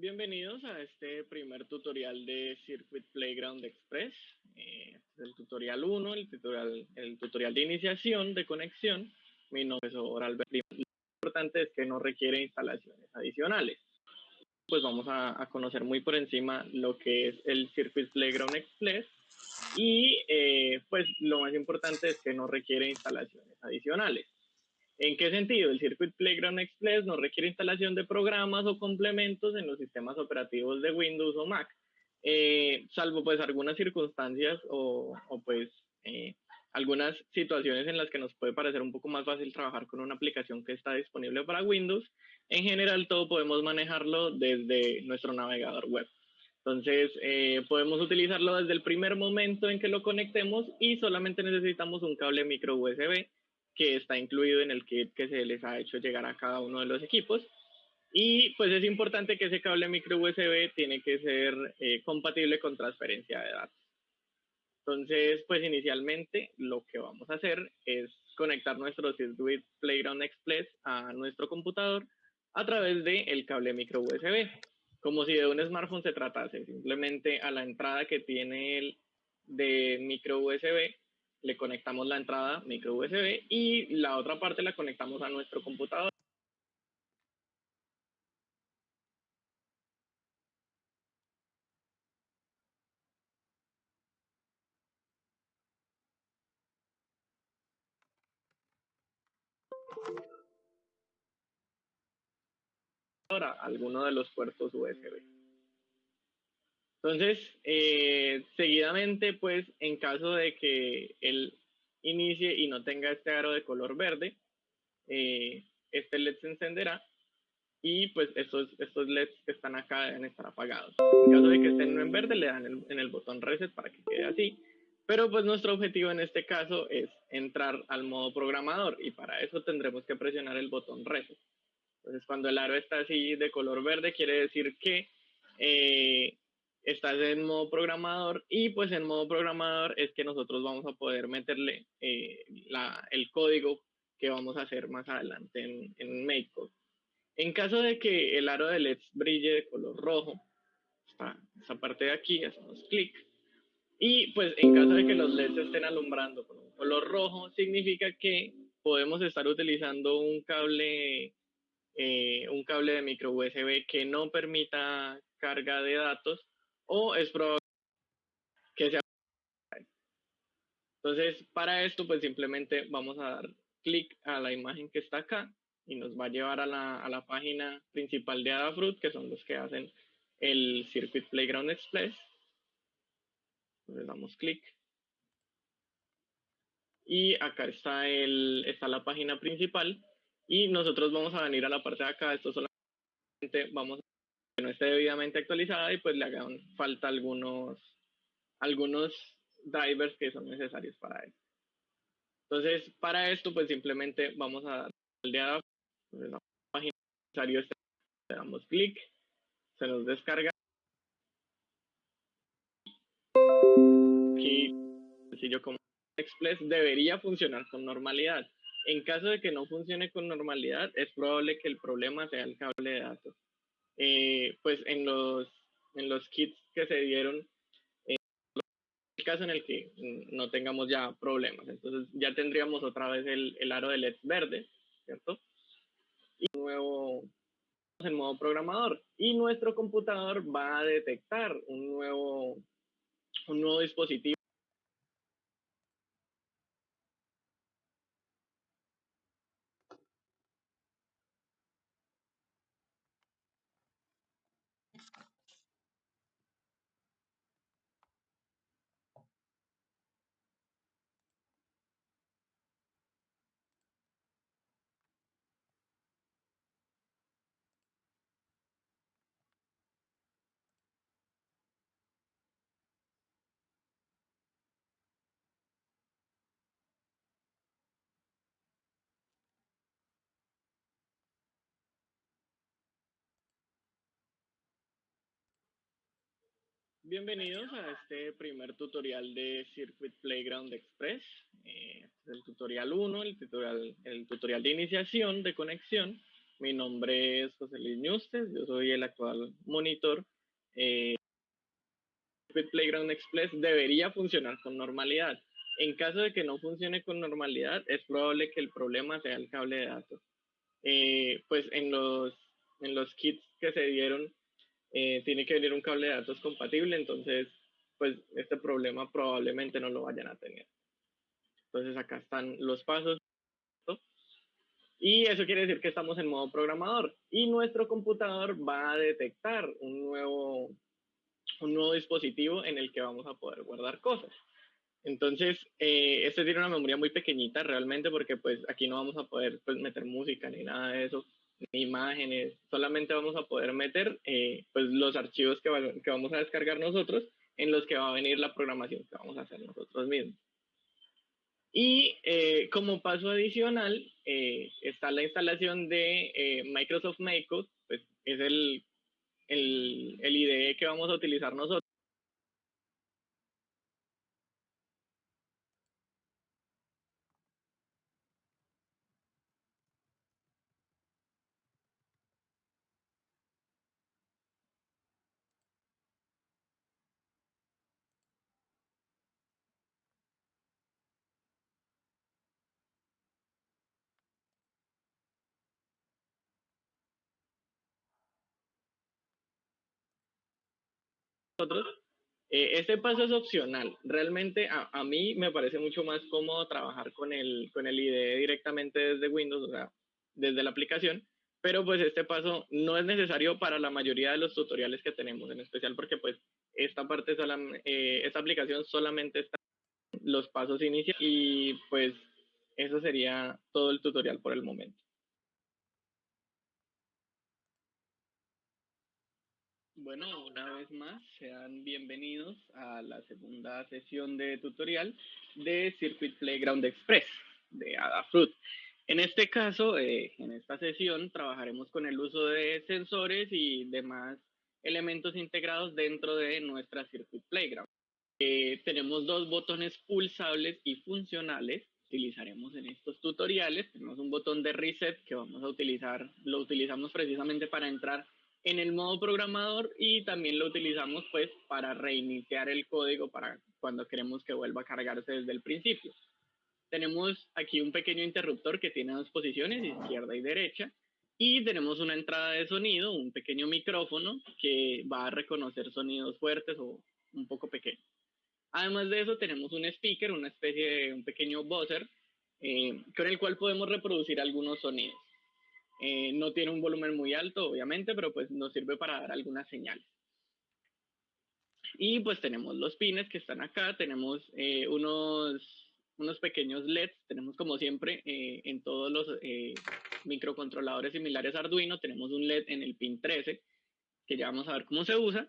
Bienvenidos a este primer tutorial de Circuit Playground Express. Eh, este es el tutorial 1, el tutorial, el tutorial de iniciación de conexión. Mi nombre es Alberto. Lo importante es que no requiere instalaciones adicionales. Pues vamos a, a, conocer muy por encima lo que es el Circuit Playground Express y eh, pues lo más importante es que no requiere instalaciones adicionales. ¿En qué sentido? El Circuit Playground Express no requiere instalación de programas o complementos en los sistemas operativos de Windows o Mac, eh, salvo pues algunas circunstancias o, o pues eh, algunas situaciones en las que nos puede parecer un poco más fácil trabajar con una aplicación que está disponible para Windows. En general todo podemos manejarlo desde nuestro navegador web. Entonces, eh, podemos utilizarlo desde el primer momento en que lo conectemos y solamente necesitamos un cable micro USB que está incluido en el kit que se les ha hecho llegar a cada uno de los equipos. Y pues es importante que ese cable micro USB tiene que ser eh, compatible con transferencia de datos. Entonces, pues inicialmente lo que vamos a hacer es conectar nuestro Circuit Playground Express a nuestro computador a través del el cable micro USB como si de un smartphone se tratase. Simplemente a la entrada que tiene el de micro USB le conectamos la entrada micro USB y la otra parte la conectamos a nuestro computador. ahora alguno de los puertos USB. Entonces, eh, seguidamente, pues, en caso de que él inicie y no tenga este aro de color verde, eh, este LED se encenderá y pues estos, estos LEDs que están acá deben estar apagados. En caso de que estén en verde, le dan el, en el botón reset para que quede así. Pero pues nuestro objetivo en este caso es entrar al modo programador y para eso tendremos que presionar el botón reset. Entonces, cuando el aro está así de color verde, quiere decir que eh, estás en modo programador y pues en modo programador es que nosotros vamos a poder meterle eh, la, el código que vamos a hacer más adelante en, en MakeCode. En caso de que el aro de LEDs brille de color rojo, esta, esta parte de aquí, hacemos clic. Y pues en caso de que los LEDs estén alumbrando con un color rojo, significa que podemos estar utilizando un cable eh, un cable de micro USB que no permita carga de datos o es probable que sea. Entonces, para esto, pues simplemente vamos a dar clic a la imagen que está acá y nos va a llevar a la, a la página principal de Adafruit, que son los que hacen el Circuit Playground Express. Entonces damos clic. Y acá está, el, está la página principal y nosotros vamos a venir a la parte de acá, esto solamente vamos no esté debidamente actualizada y pues le hagan falta algunos, algunos drivers que son necesarios para eso. Entonces, para esto, pues simplemente vamos a dar al de la página necesario, le damos clic, se nos descarga. Aquí, sencillo como Express, debería funcionar con normalidad. En caso de que no funcione con normalidad, es probable que el problema sea el cable de datos. Eh, pues en los, en los kits que se dieron, eh, el caso en el que no tengamos ya problemas. Entonces ya tendríamos otra vez el, el aro de LED verde, ¿cierto? Y nuevo en modo programador. Y nuestro computador va a detectar un nuevo, un nuevo dispositivo Bienvenidos a este primer tutorial de Circuit Playground Express. Eh, este es el tutorial 1, el tutorial, el tutorial de iniciación de conexión. Mi nombre es José Luis Ñustes, yo soy el actual monitor. Eh, Playground Express debería funcionar con normalidad. En caso de que no funcione con normalidad, es probable que el problema sea el cable de datos. Eh, pues en los, en los kits que se dieron, eh, tiene que venir un cable de datos compatible, entonces, pues este problema probablemente no lo vayan a tener. Entonces acá están los pasos. Y eso quiere decir que estamos en modo programador y nuestro computador va a detectar un nuevo, un nuevo dispositivo en el que vamos a poder guardar cosas. Entonces, eh, este tiene una memoria muy pequeñita realmente porque pues aquí no vamos a poder pues, meter música ni nada de eso, imágenes, solamente vamos a poder meter eh, pues los archivos que, vamos a descargar nosotros en los que va a venir la programación que vamos a hacer nosotros mismos. Y eh, como paso adicional eh, está la instalación de Microsoft Makecode, pues es el, el IDE que vamos a utilizar nosotros. Nosotros, eh, este paso es opcional. Realmente a, a, mí me parece mucho más cómodo trabajar con el, con el IDE directamente desde Windows, o sea, desde la aplicación, pero pues este paso no es necesario para la mayoría de los tutoriales que tenemos, en especial porque pues esta parte, sola, eh, esta aplicación solamente está los pasos iniciales y pues eso sería todo el tutorial por el momento. Bueno, una vez más, sean bienvenidos a la segunda sesión de tutorial de Circuit Playground Express de Adafruit. En este caso, eh, en esta sesión, trabajaremos con el uso de sensores y demás elementos integrados dentro de nuestra Circuit Playground. Eh, tenemos dos botones pulsables y funcionales utilizaremos en estos tutoriales. Tenemos un botón de reset que vamos a utilizar, lo utilizamos precisamente para entrar en el modo programador y también lo utilizamos pues para reiniciar el código para cuando queremos que vuelva a cargarse desde el principio. Tenemos aquí un pequeño interruptor que tiene dos posiciones, izquierda y derecha, y tenemos una entrada de sonido, un pequeño micrófono que va a reconocer sonidos fuertes o un poco pequeños. Además de eso tenemos un speaker, una especie de un pequeño buzzer, eh, con el cual podemos reproducir algunos sonidos. Eh, no tiene un volumen muy alto, obviamente, pero pues nos sirve para dar algunas señales. Y pues tenemos los pines que están acá, tenemos eh, unos, unos pequeños LEDs, tenemos como siempre eh, en todos los microcontroladores similares a Arduino, tenemos un LED en el pin 13, que ya vamos a ver cómo se usa.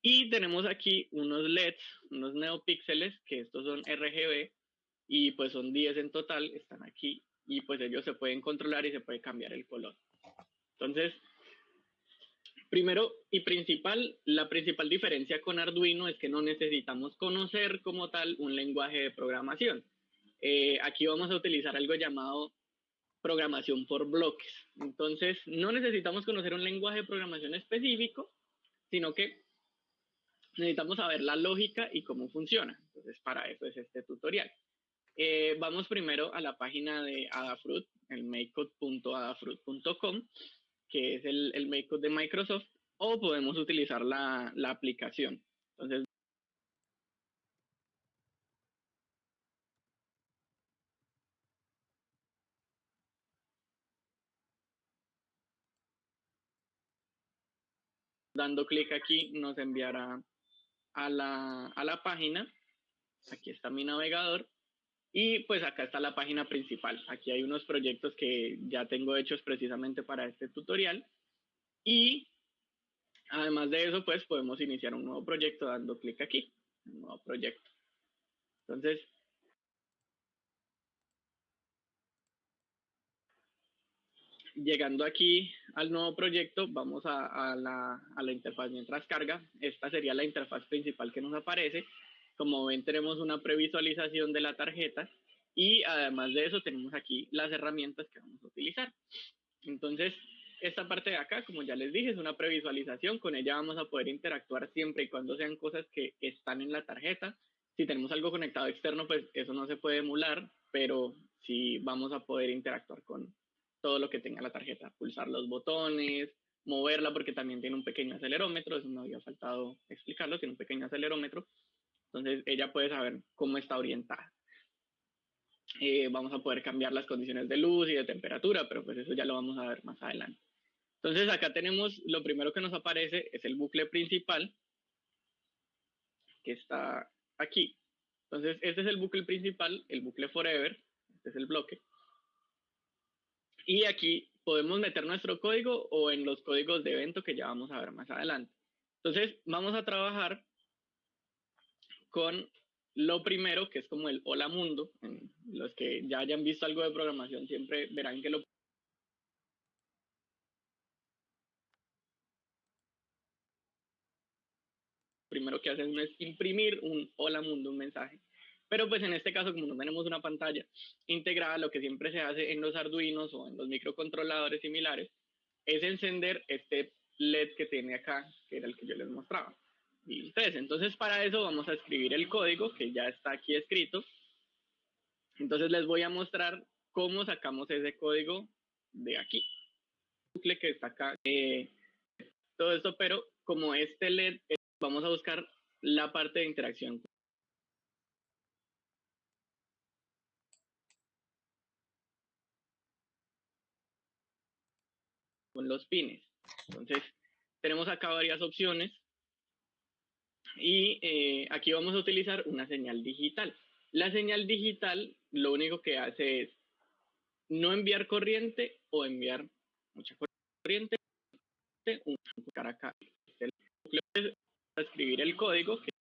Y tenemos aquí unos LEDs, unos neopíxeles, que estos son RGB, y pues son 10 en total, están aquí y pues ellos se pueden controlar y se puede cambiar el color. Entonces, primero y principal, la principal diferencia con Arduino es que no necesitamos conocer como tal un lenguaje de programación. Eh, aquí vamos a utilizar algo llamado programación por bloques. Entonces, no necesitamos conocer un lenguaje de programación específico, sino que necesitamos saber la lógica y cómo funciona. Entonces, para eso es este tutorial. Eh, vamos primero a la página de Adafruit, el makecode.adafruit.com, que es el, el makecode de Microsoft, o podemos utilizar la, la aplicación. Entonces, dando clic aquí nos enviará a la, a la página. Aquí está mi navegador y pues acá está la página principal. Aquí hay unos proyectos que ya tengo hechos precisamente para este tutorial. Y además de eso, pues podemos iniciar un nuevo proyecto dando clic aquí, nuevo proyecto. Entonces, llegando aquí al nuevo proyecto, vamos a, a, la, a la interfaz mientras carga. Esta sería la interfaz principal que nos aparece. Como ven, tenemos una previsualización de la tarjeta y además de eso tenemos aquí las herramientas que vamos a utilizar. Entonces, esta parte de acá, como ya les dije, es una previsualización. Con ella vamos a poder interactuar siempre y cuando sean cosas que están en la tarjeta. Si tenemos algo conectado externo, pues eso no se puede emular, pero sí vamos a poder interactuar con todo lo que tenga la tarjeta. Pulsar los botones, moverla porque también tiene un pequeño acelerómetro, eso me había faltado explicarlo, tiene un pequeño acelerómetro. Entonces ella puede saber cómo está orientada. Eh, vamos a poder cambiar las condiciones de luz y de temperatura, pero pues eso ya lo vamos a ver más adelante. Entonces acá tenemos, lo primero que nos aparece es el bucle principal, que está aquí. Entonces este es el bucle principal, el bucle forever, este es el bloque. Y aquí podemos meter nuestro código o en los códigos de evento que ya vamos a ver más adelante. Entonces vamos a trabajar con lo primero, que es como el hola mundo. Los que ya hayan visto algo de programación siempre verán que lo primero que hacen es imprimir un hola mundo, un mensaje. Pero pues en este caso, como no tenemos una pantalla integrada, lo que siempre se hace en los arduinos o en los microcontroladores similares es encender este LED que tiene acá, que era el que yo les mostraba. Y ustedes, entonces para eso vamos a escribir el código que ya está aquí escrito. Entonces les voy a mostrar cómo sacamos ese código de aquí. que está acá. Eh, todo esto, pero como este LED, eh, vamos a buscar la parte de interacción con los pines. Entonces, tenemos acá varias opciones y eh, aquí vamos a utilizar una señal digital. La señal digital lo único que hace es no enviar corriente o enviar mucha corriente. acá. Escribir el código que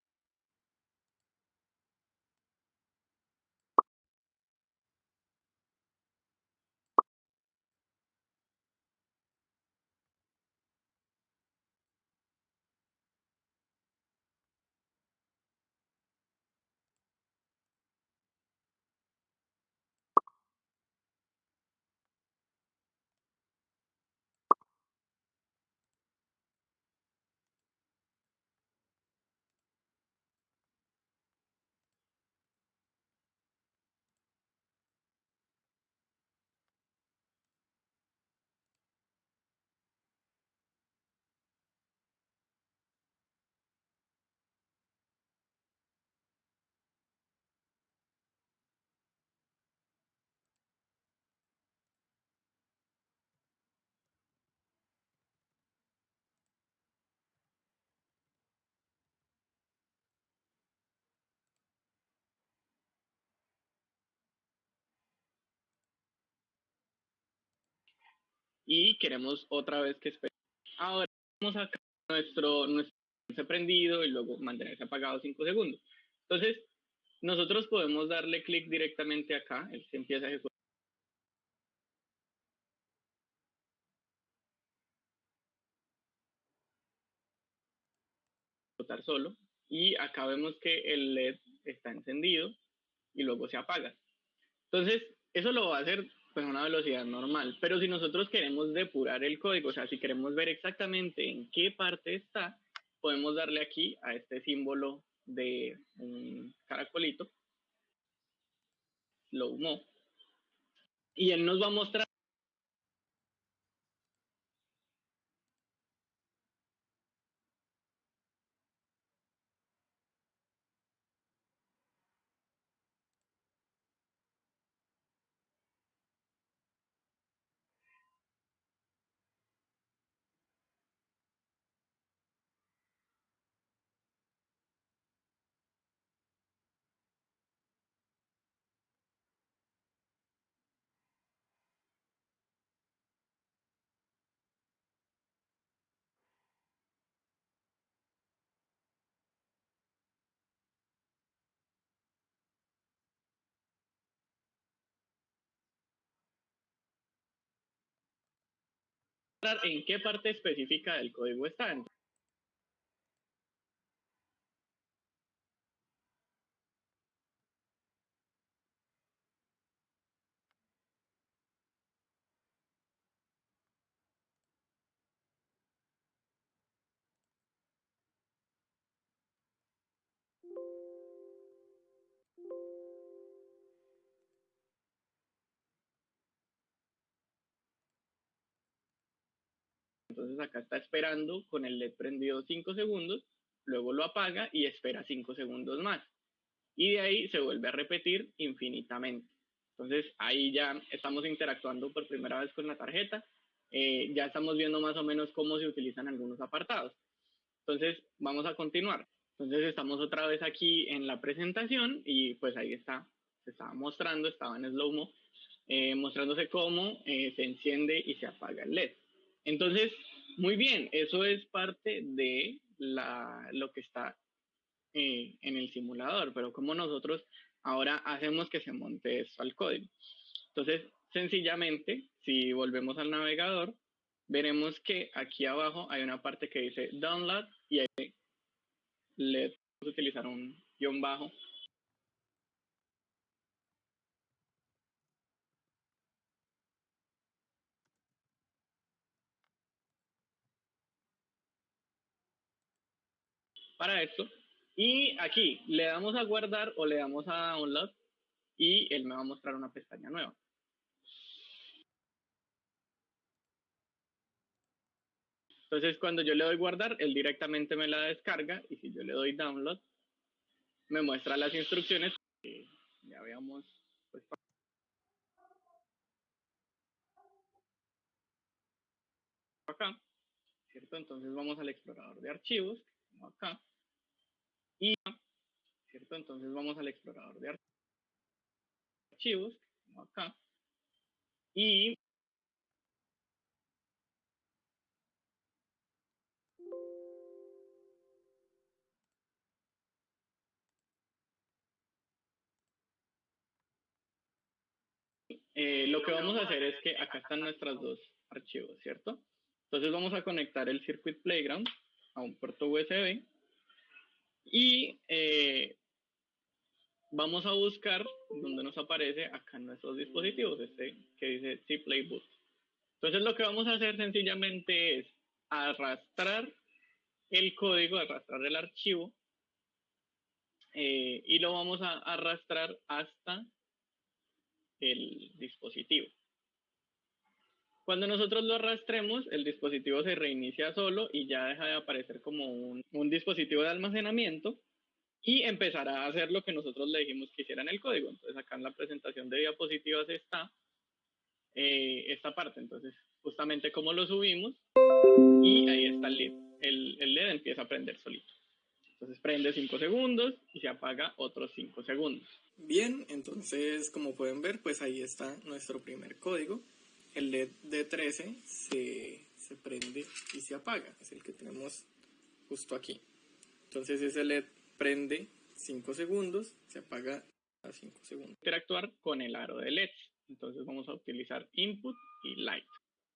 y queremos otra vez que espere. Ahora vamos a nuestro, nuestro prendido y luego mantenerse apagado 5 segundos. Entonces, nosotros podemos darle clic directamente acá, él se empieza a ejecutar. solo y acá vemos que el LED está encendido y luego se apaga. Entonces, eso lo va a hacer pues una velocidad normal. Pero si nosotros queremos depurar el código, o sea, si queremos ver exactamente en qué parte está, podemos darle aquí a este símbolo de un caracolito, slow mo, y él nos va a mostrar en qué parte específica del código está. Entonces acá está esperando con el LED prendido 5 segundos, luego lo apaga y espera 5 segundos más. Y de ahí se vuelve a repetir infinitamente. Entonces ahí ya estamos interactuando por primera vez con la tarjeta, eh, ya estamos viendo más o menos cómo se utilizan algunos apartados. Entonces vamos a continuar. Entonces estamos otra vez aquí en la presentación y pues ahí está, se estaba mostrando, estaba en slow-mo, eh, mostrándose cómo eh, se enciende y se apaga el LED. Entonces, muy bien, eso es parte de la, lo que está eh, en el simulador, pero como nosotros ahora hacemos que se monte esto al código. Entonces, sencillamente, si volvemos al navegador, veremos que aquí abajo hay una parte que dice download y ahí le a utilizar un guion bajo para esto. Y aquí le damos a guardar o le damos a download y él me va a mostrar una pestaña nueva. Entonces, cuando yo le doy guardar, él directamente me la descarga y si yo le doy download, me muestra las instrucciones que ya veamos. Pues, acá, ¿cierto? Entonces vamos al explorador de archivos, acá, y, ¿cierto? Entonces vamos al explorador de archivos, acá, y Eh, lo que vamos a hacer es que acá están nuestros dos archivos, ¿cierto? Entonces vamos a conectar el Circuit Playground a un puerto USB y eh, vamos a buscar donde nos aparece acá en nuestros dispositivos, este que dice C Play Boot. Entonces lo que vamos a hacer sencillamente es arrastrar el código, arrastrar el archivo eh, y lo vamos a arrastrar hasta el dispositivo. Cuando nosotros lo arrastremos, el dispositivo se reinicia solo y ya deja de aparecer como un, un, dispositivo de almacenamiento y empezará a hacer lo que nosotros le dijimos que hiciera en el código. Entonces acá en la presentación de diapositivas está eh, esta parte. Entonces justamente como lo subimos y ahí está el LED. El, el LED empieza a prender solito. Entonces prende 5 segundos y se apaga otros 5 segundos. Bien, entonces como pueden ver, pues ahí está nuestro primer código. El LED de 13 se, se prende y se apaga. Es el que tenemos justo aquí. Entonces ese LED prende 5 segundos, se apaga a 5 segundos. Interactuar con el aro de LED. Entonces vamos a utilizar input y light.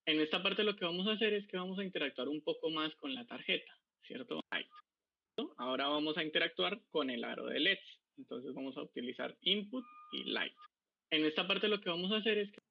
En esta parte lo que vamos a hacer es que vamos a interactuar un poco más con la tarjeta, ¿cierto? Light. Ahora vamos a interactuar con el aro de LEDs. Entonces vamos a utilizar input y light. En esta parte lo que vamos a hacer es que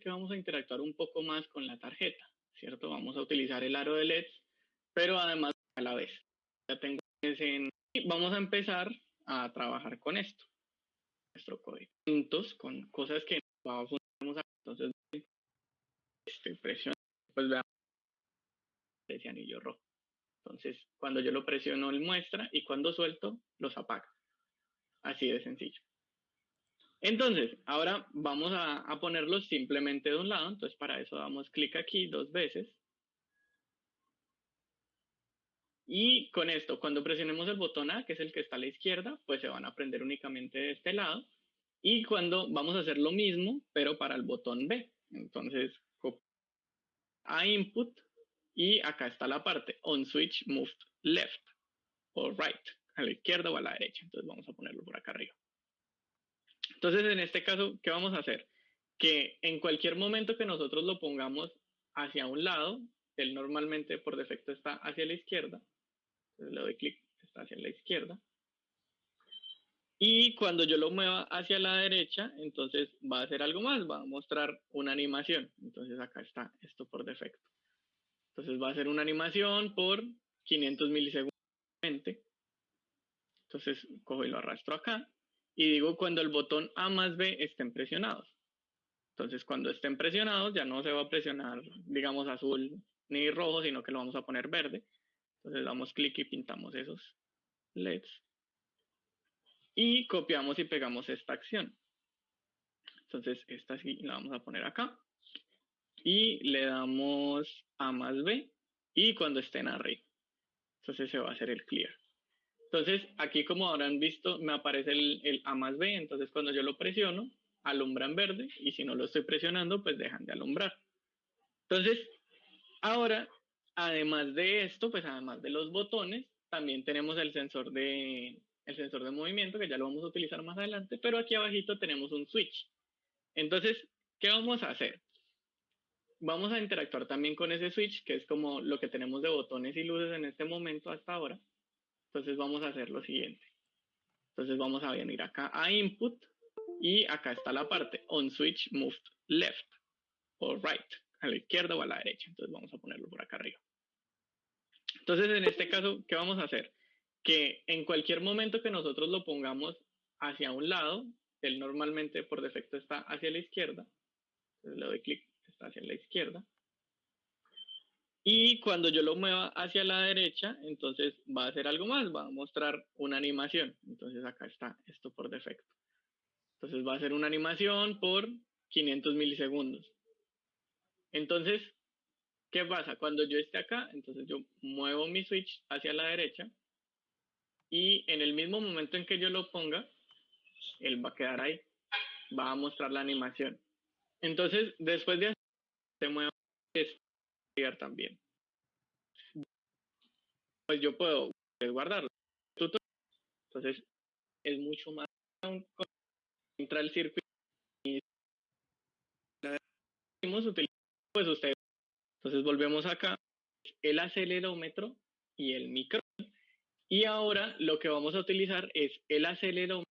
que vamos a interactuar un poco más con la tarjeta, ¿cierto? Vamos a utilizar el aro de LEDs, pero además a la vez. Ya tengo ese y vamos a empezar a trabajar con esto. Nuestro código. Con cosas que vamos a entonces este pues veamos ese anillo rojo. Entonces, cuando yo lo presiono, él muestra y cuando suelto, los apaga. Así de sencillo. Entonces, ahora vamos a, ponerlos simplemente de un lado. Entonces, para eso damos clic aquí dos veces. Y con esto, cuando presionemos el botón A, que es el que está a la izquierda, pues se van a prender únicamente de este lado. Y cuando vamos a hacer lo mismo, pero para el botón B. Entonces, a input y acá está la parte on switch moved left o right, a la izquierda o a la derecha. Entonces vamos a ponerlo por acá arriba. Entonces, en este caso, ¿qué vamos a hacer? Que en cualquier momento que nosotros lo pongamos hacia un lado, él normalmente por defecto está hacia la izquierda. Entonces le doy clic, está hacia la izquierda. Y cuando yo lo mueva hacia la derecha, entonces va a hacer algo más, va a mostrar una animación. Entonces acá está esto por defecto. Entonces va a hacer una animación por 500 milisegundos. Entonces cojo y lo arrastro acá y digo cuando el botón A más B estén presionados. Entonces, cuando estén presionados, ya no se va a presionar, digamos, azul ni rojo, sino que lo vamos a poner verde. Entonces, damos clic y pintamos esos LEDs. Y copiamos y pegamos esta acción. Entonces, esta sí la vamos a poner acá. Y le damos A más B. Y cuando estén arriba. Entonces, se va a hacer el clear. Entonces, aquí como habrán visto, me aparece el, A más B, entonces cuando yo lo presiono, alumbra en verde, y si no lo estoy presionando, pues dejan de alumbrar. Entonces, ahora, además de esto, pues además de los botones, también tenemos el sensor de, el sensor de movimiento, que ya lo vamos a utilizar más adelante, pero aquí abajito tenemos un switch. Entonces, ¿qué vamos a hacer? Vamos a interactuar también con ese switch, que es como lo que tenemos de botones y luces en este momento hasta ahora. Entonces vamos a hacer lo siguiente. Entonces vamos a venir acá a input y acá está la parte on switch moved left o right, a la izquierda o a la derecha. Entonces vamos a ponerlo por acá arriba. Entonces en este caso, ¿qué vamos a hacer? Que en cualquier momento que nosotros lo pongamos hacia un lado, él normalmente por defecto está hacia la izquierda. Entonces le doy clic, está hacia la izquierda. Y cuando yo lo mueva hacia la derecha, entonces va a hacer algo más, va a mostrar una animación. Entonces acá está esto por defecto. Entonces va a hacer una animación por 500 milisegundos. Entonces, ¿qué pasa? Cuando yo esté acá, entonces yo muevo mi switch hacia la derecha y en el mismo momento en que yo lo ponga, él va a quedar ahí. Va a mostrar la animación. Entonces, después de hacer, se mueve también. Pues yo puedo guardarlo. Entonces es mucho más entra el circuito y pues usted entonces volvemos acá el acelerómetro y el micro y ahora lo que vamos a utilizar es el acelerómetro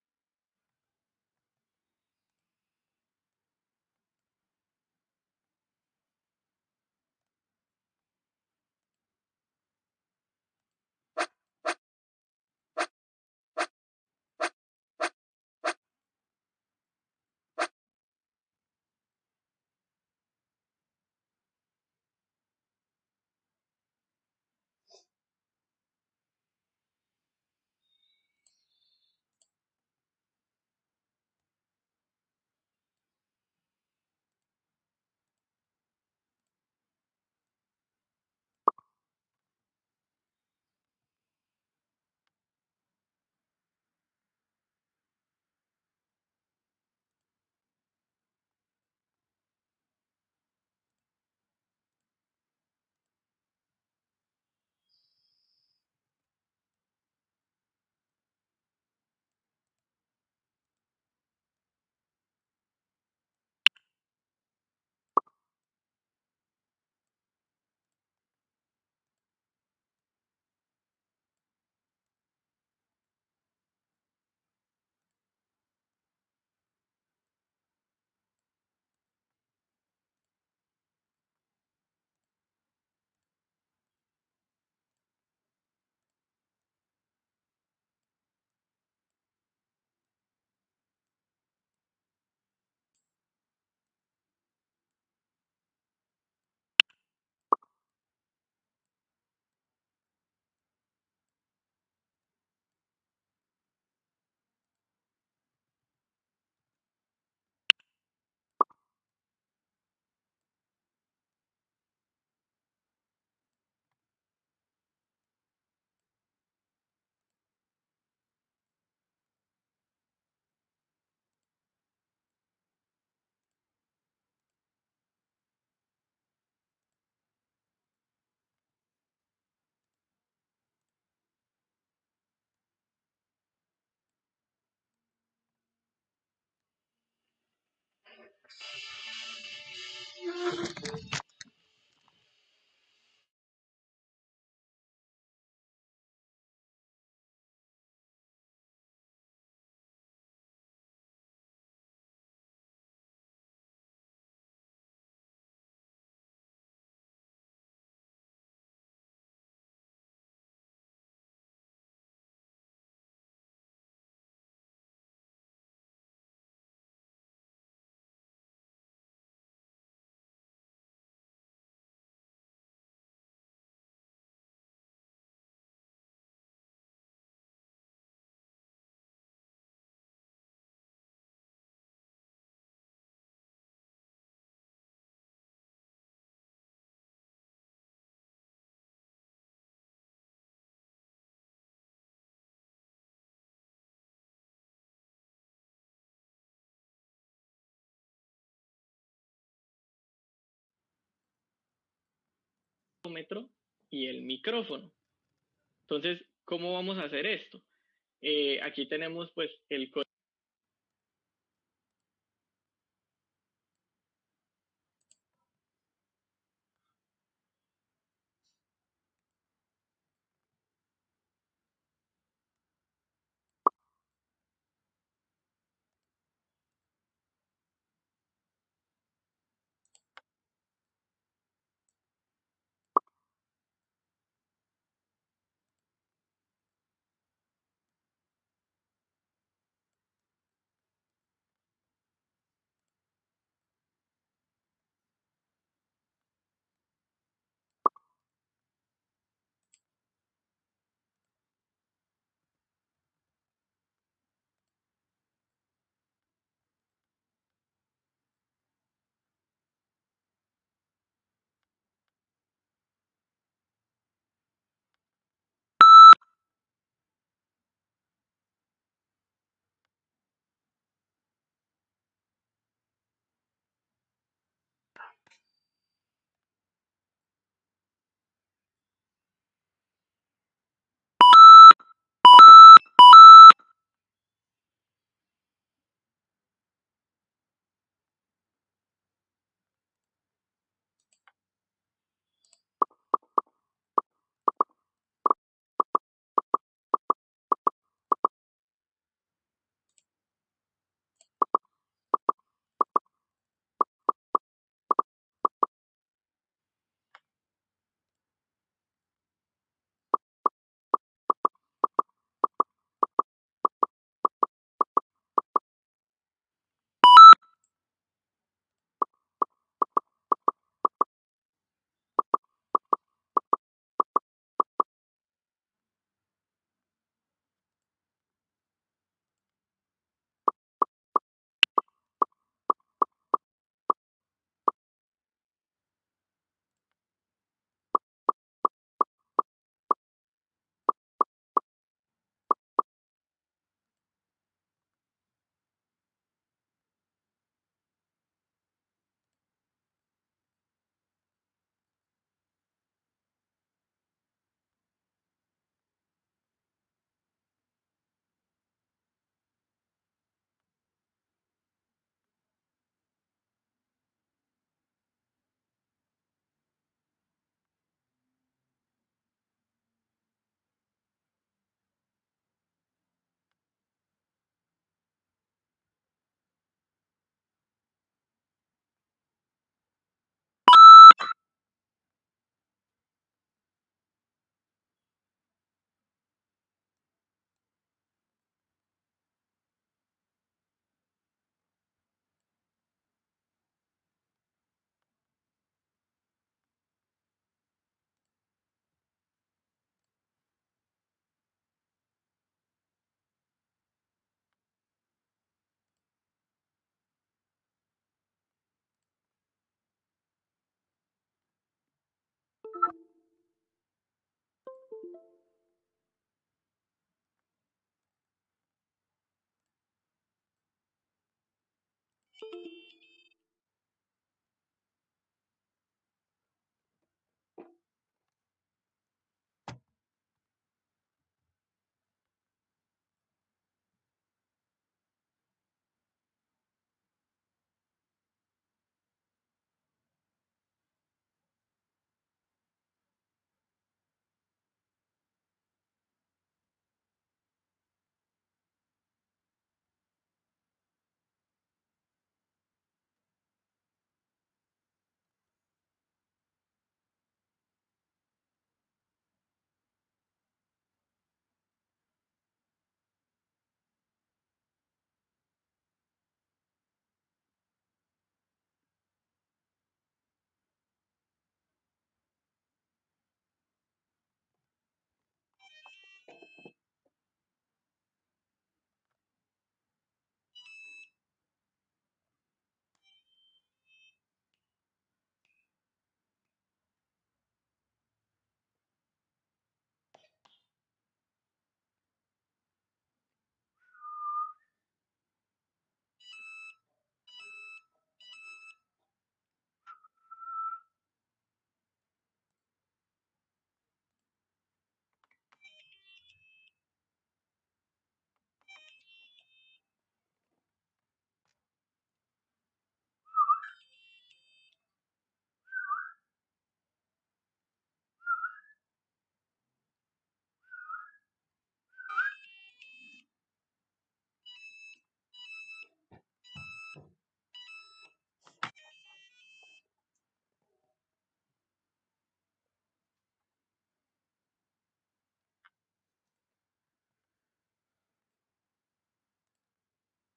Y el micrófono. Entonces, ¿cómo vamos a hacer esto? Eh, aquí tenemos pues el código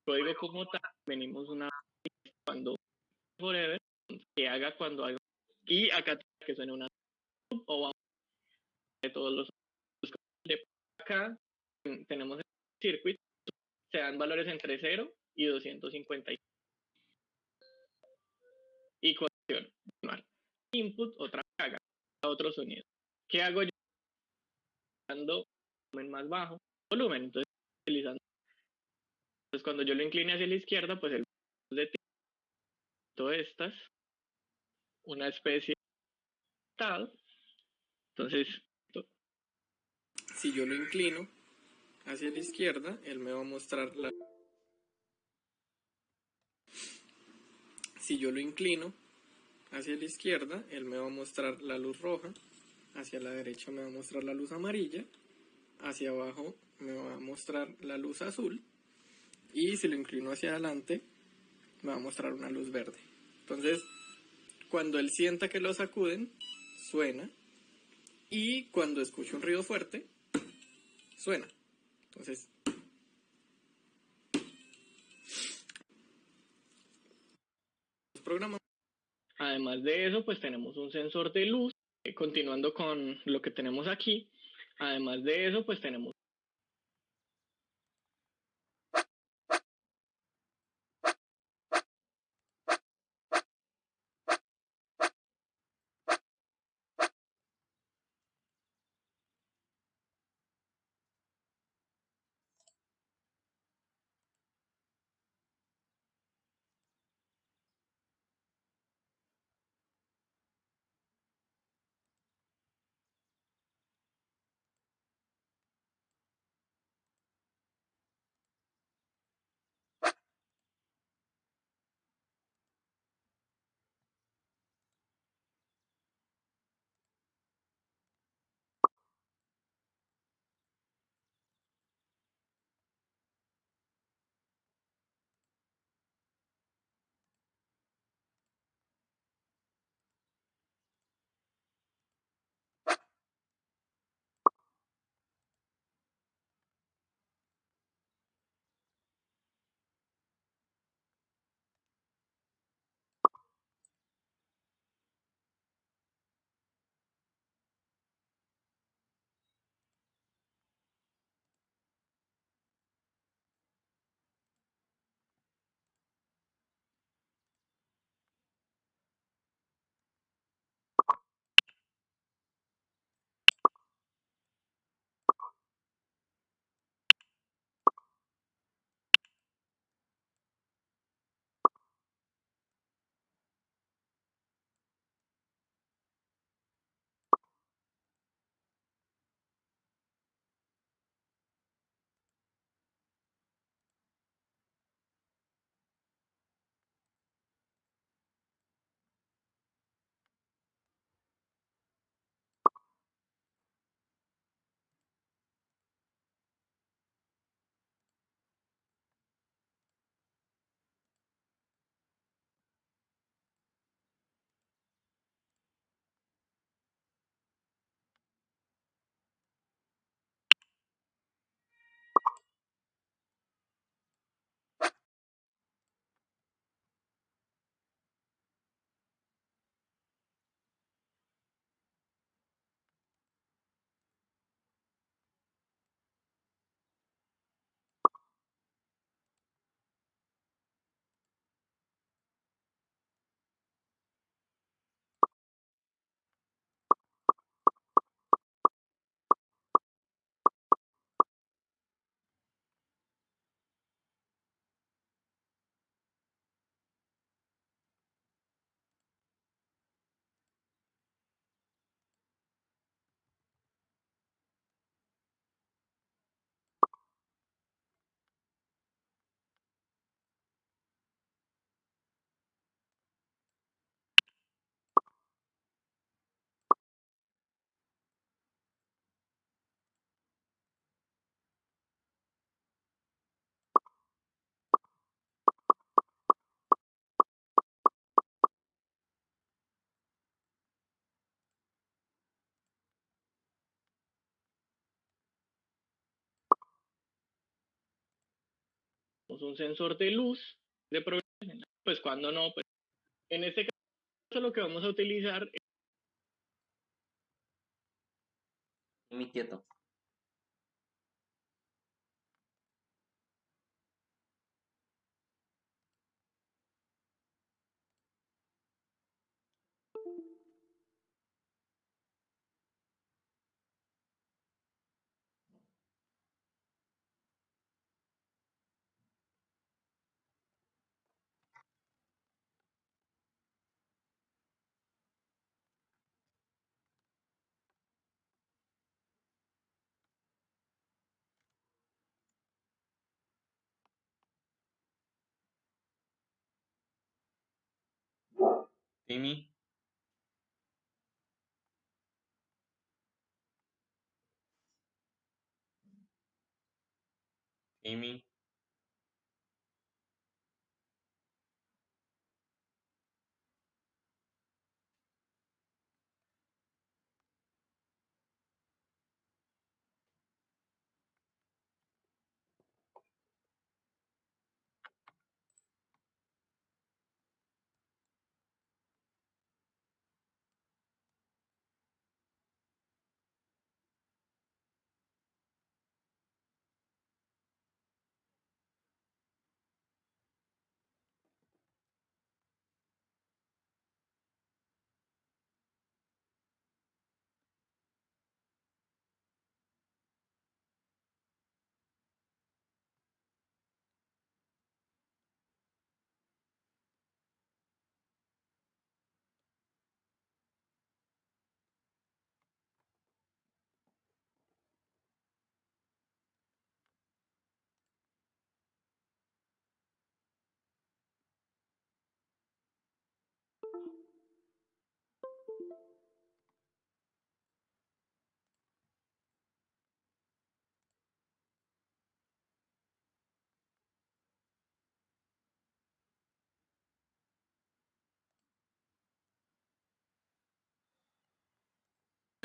Código como tal, venimos una cuando forever, que haga cuando haga, y acá que suene una o de todos los de acá tenemos el circuit, se dan valores entre 0 y 250 y conexión input otra caga otro sonido. ¿qué hago yo? dando volumen más bajo volumen entonces utilizando entonces cuando yo lo incline hacia la izquierda pues el de todas estas una especie de entonces si yo lo inclino hacia la izquierda, él me va a mostrar la... Si yo lo inclino hacia la izquierda, él me va a mostrar la luz roja, hacia la derecha me va a mostrar la luz amarilla, hacia abajo me va a mostrar la luz azul y si lo inclino hacia adelante me va a mostrar una luz verde. Entonces, cuando él sienta que lo sacuden, suena y cuando escuche un ruido fuerte, suena. Entonces. Además de eso, pues tenemos un sensor de luz. Eh, continuando con lo que tenemos aquí, además de eso, pues tenemos un sensor de luz de progresión, pues cuando no, pues en este caso lo que vamos a utilizar es mi quieto. Amy? Amy?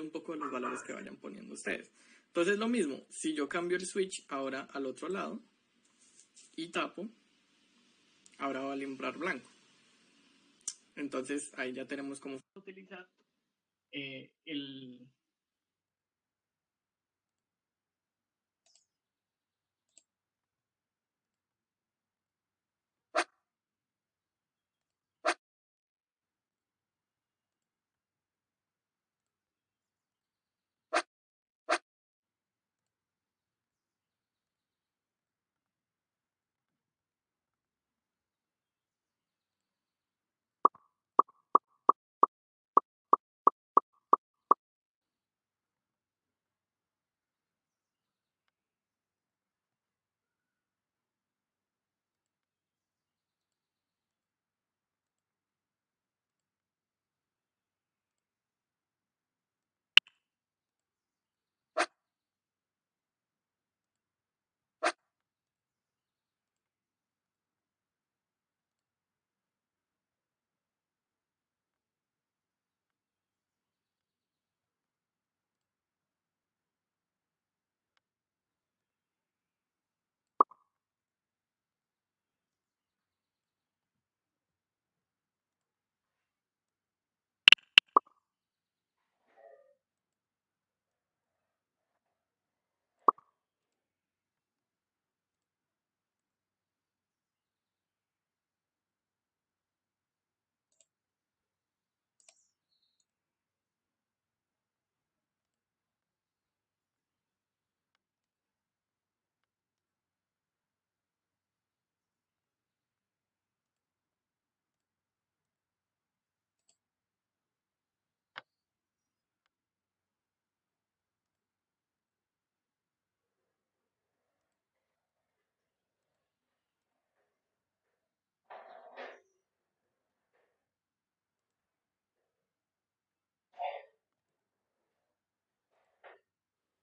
Un poco de los valores que vayan poniendo ustedes. Entonces lo mismo, si yo cambio el switch ahora al otro lado y tapo, ahora va a alumbrar blanco. Entonces ahí ya tenemos cómo utilizar eh, el,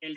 el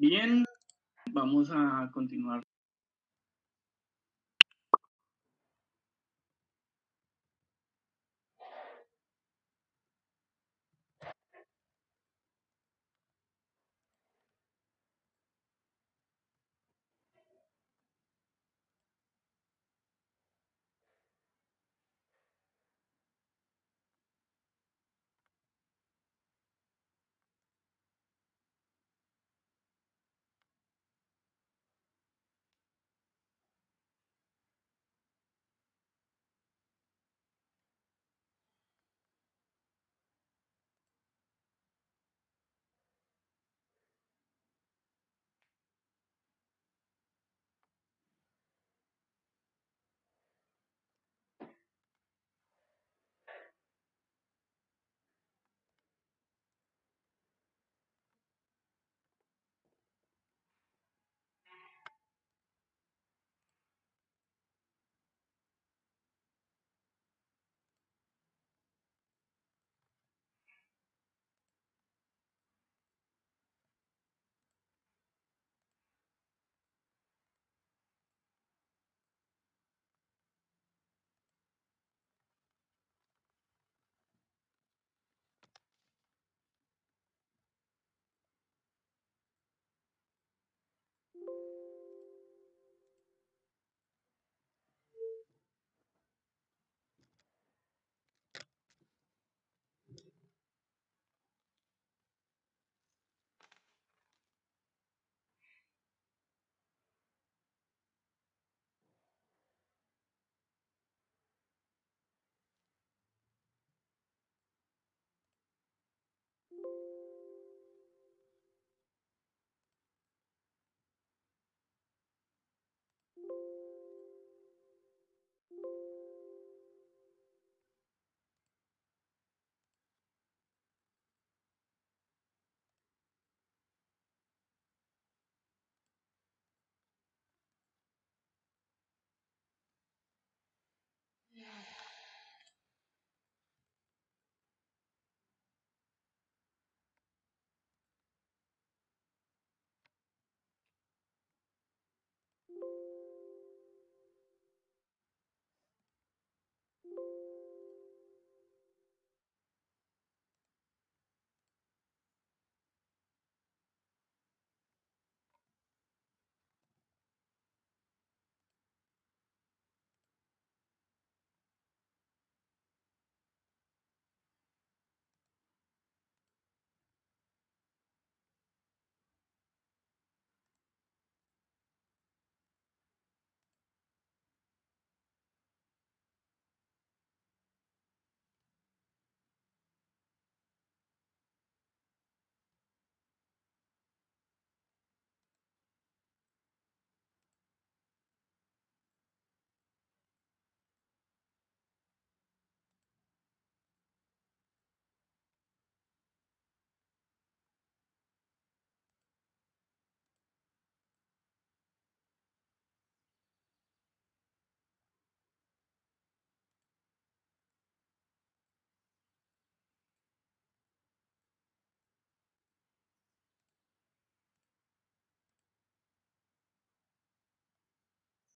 Bien, vamos a continuar